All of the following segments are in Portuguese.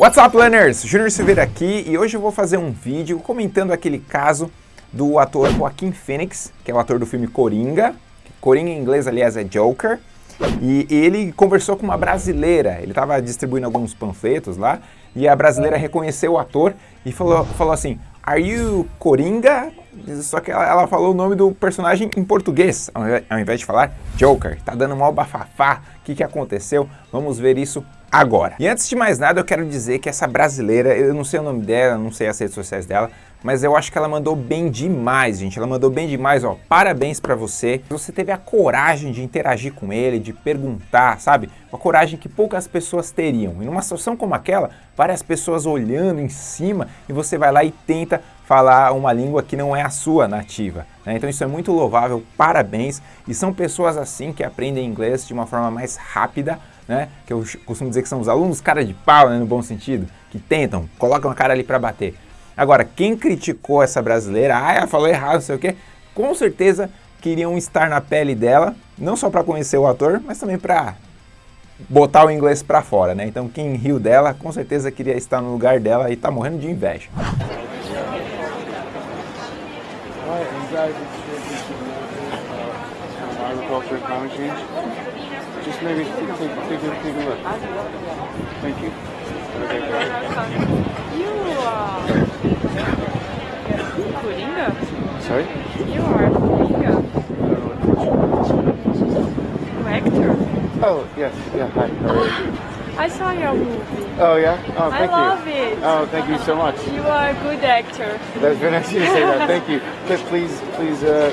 What's up, learners? Júnior Silveira aqui e hoje eu vou fazer um vídeo comentando aquele caso do ator Joaquim Phoenix, que é o ator do filme Coringa. Coringa em inglês, aliás, é Joker. E ele conversou com uma brasileira, ele estava distribuindo alguns panfletos lá, e a brasileira reconheceu o ator e falou, falou assim, Are you Coringa? Só que ela, ela, falou o nome do personagem em português, ao invés de falar Joker. Tá dando mal bafafá. O que, que aconteceu? Vamos ver isso agora. E antes de mais nada, eu quero dizer que essa brasileira, eu não sei o nome dela, não sei as redes sociais dela, mas eu acho que ela mandou bem demais, gente. Ela mandou bem demais, ó. Parabéns pra você. Você teve a coragem de interagir com ele, de perguntar, sabe? Uma coragem que poucas pessoas teriam. E numa situação como aquela, várias pessoas olhando em cima e você vai lá e tenta falar uma língua que não é a sua nativa. Né? Então isso é muito louvável, parabéns. E são pessoas assim que aprendem inglês de uma forma mais rápida, né? Que eu costumo dizer que são os alunos cara de pau, né? no bom sentido, que tentam, colocam a cara ali para bater. Agora, quem criticou essa brasileira, ah, ela falou errado, não sei o quê, com certeza queriam estar na pele dela, não só para conhecer o ator, mas também para botar o inglês para fora, né? Então quem riu dela, com certeza queria estar no lugar dela e tá morrendo de inveja. Just maybe take, take, take, take a look. Thank you. You are Coringa? Sorry? You are Coringa. Actor? Oh, yes, yeah, hi. I saw your movie. Oh yeah? Oh, thank I you. love it. Oh, thank you so much. You are a good actor. That's very nice of you to say that. Thank you. Please, please uh,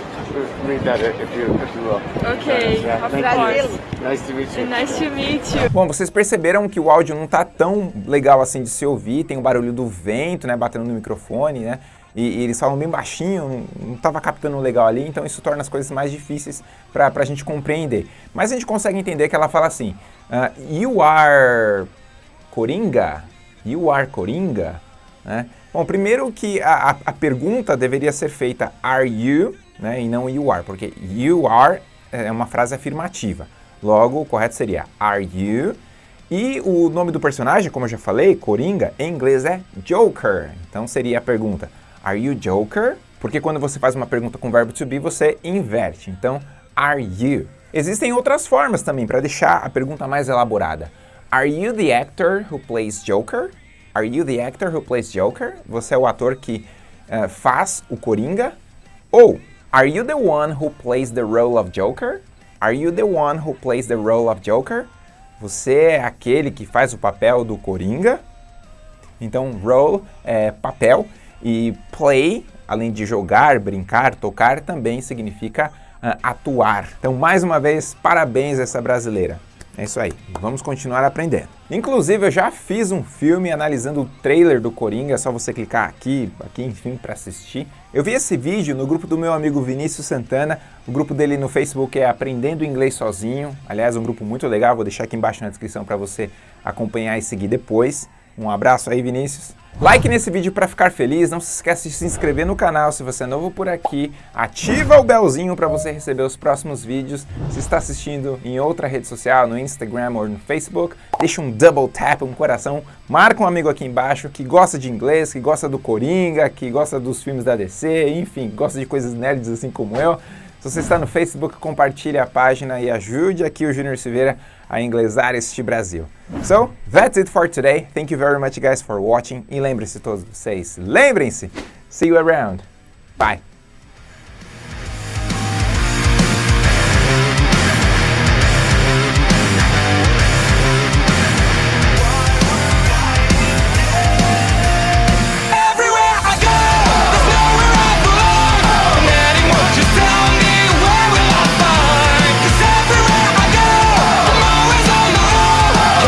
read that if you, if you will. Ok, yeah, thank you. Nice to meet you. Nice to meet you. Bom, vocês perceberam que o áudio não tá tão legal assim de se ouvir, tem o barulho do vento, né, batendo no microfone, né? E, e eles falam bem baixinho, não estava captando legal ali, então isso torna as coisas mais difíceis para a gente compreender. Mas a gente consegue entender que ela fala assim, uh, you are Coringa? You are Coringa? Né? Bom, primeiro que a, a, a pergunta deveria ser feita are you, né, e não you are, porque you are é uma frase afirmativa. Logo, o correto seria Are you? E o nome do personagem, como eu já falei, Coringa, em inglês é Joker. Então seria a pergunta Are you Joker? Porque quando você faz uma pergunta com verbo to be, você inverte. Então, are you? Existem outras formas também para deixar a pergunta mais elaborada. Are you the actor who plays Joker? Are you the actor who plays Joker? Você é o ator que uh, faz o Coringa? Ou Are you the one who plays the role of Joker? Are you the one who plays the role of Joker? Você é aquele que faz o papel do Coringa? Então, role é papel e play, além de jogar, brincar, tocar, também significa uh, atuar. Então, mais uma vez, parabéns a essa brasileira. É isso aí, vamos continuar aprendendo. Inclusive, eu já fiz um filme analisando o trailer do Coringa, é só você clicar aqui, aqui enfim, para assistir. Eu vi esse vídeo no grupo do meu amigo Vinícius Santana, o grupo dele no Facebook é Aprendendo Inglês Sozinho, aliás, um grupo muito legal, vou deixar aqui embaixo na descrição para você acompanhar e seguir depois. Um abraço aí, Vinícius. Like nesse vídeo para ficar feliz, não se esquece de se inscrever no canal se você é novo por aqui, ativa o belzinho para você receber os próximos vídeos. Se está assistindo em outra rede social, no Instagram ou no Facebook, deixa um double tap, um coração, marca um amigo aqui embaixo que gosta de inglês, que gosta do Coringa, que gosta dos filmes da DC, enfim, gosta de coisas nerds assim como eu. Se você está no Facebook, compartilhe a página e ajude aqui o Júnior Silveira a inglesar este Brasil. So, that's it for today. Thank you very much guys for watching. E lembrem-se todos vocês, lembrem-se, see you around. Bye.